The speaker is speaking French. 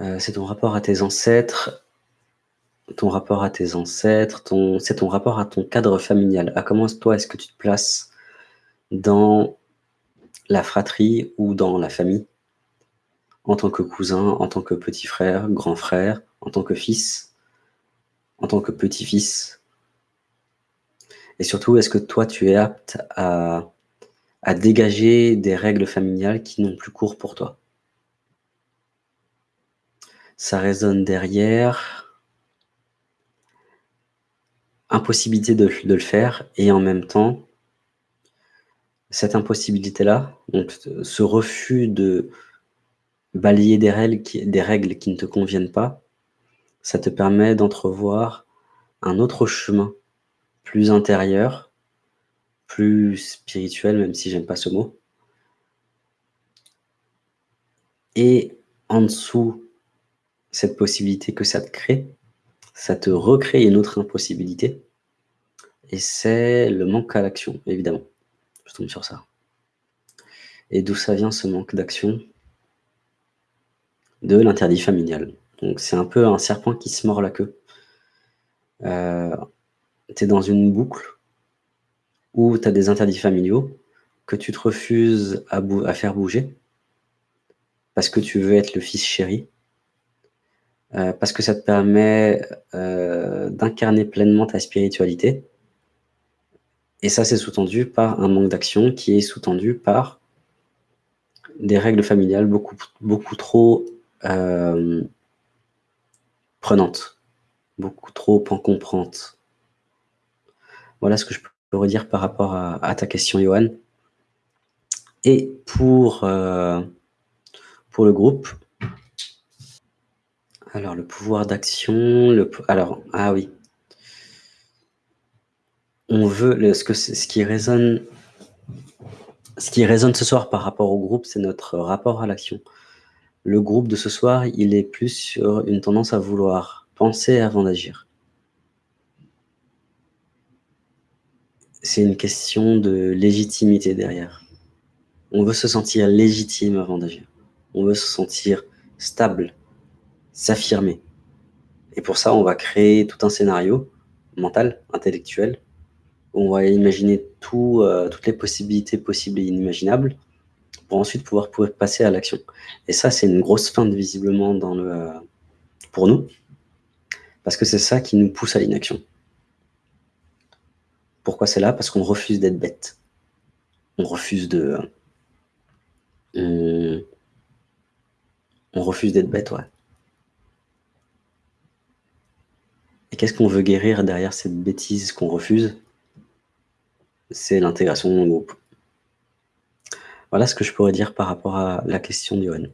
Euh, c'est ton rapport à tes ancêtres, ton rapport à tes ancêtres, c'est ton rapport à ton cadre familial. À comment toi, est-ce que tu te places dans la fratrie ou dans la famille? En tant que cousin, en tant que petit frère, grand frère, en tant que fils, en tant que petit-fils? Et surtout, est-ce que toi, tu es apte à à dégager des règles familiales qui n'ont plus cours pour toi? Ça résonne derrière. Impossibilité de le faire et en même temps cette impossibilité-là, donc ce refus de balayer des règles qui des règles qui ne te conviennent pas, ça te permet d'entrevoir un autre chemin, plus intérieur, plus spirituel, même si j'aime pas ce mot. Et en dessous, cette possibilité que ça te crée, ça te recrée une autre impossibilité et c'est le manque à l'action, évidemment. Je tombe sur ça. Et d'où ça vient ce manque d'action? De l'interdit familial. Donc c'est un peu un serpent qui se mord la queue. Heu, tu es dans une boucle où tu as des interdits familiaux que tu te refuses à faire bouger parce que tu veux être le fils chéri heu, parce que ça te permet, heu, d'incarner pleinement ta spiritualité et ça, c'est sous-tendu par un manque d'action qui est sous-tendu par des règles familiales beaucoup beaucoup trop, hem prenantes, beaucoup trop encombrantes. Voilà ce que je peux redire par rapport à ta question, Yoann. Et pour, pour le groupe alors le pouvoir d'action, le alors ah oui. On veut ce qui résonne ce qui résonne ce soir par rapport au groupe, c'est notre rapport à l'action. Le groupe de ce soir, il est plus sur une tendance à vouloir penser avant d'agir. C'est une question de légitimité derrière. On veut se sentir légitime avant d'agir. On veut se sentir stable, s'affirmer et pour ça, on va créer tout un scénario mental, intellectuel, où on va imaginer heu, toutes les possibilités possibles et inimaginables pour ensuite pouvoir pouvoir passer à l'action et ça, c'est une grosse feinte visiblement dans le, pour nous parce que c'est ça qui nous pousse à l'inaction. Pourquoi c'est là? Parce qu'on refuse d'être bête. On refuse de on on refuse d'être bête, ouais. Et qu'est-ce qu'on veut guérir derrière cette bêtise qu'on refuse? C'est l'intégration dans le groupe. Voilà ce que je pourrais dire par rapport à la question d'Yoann.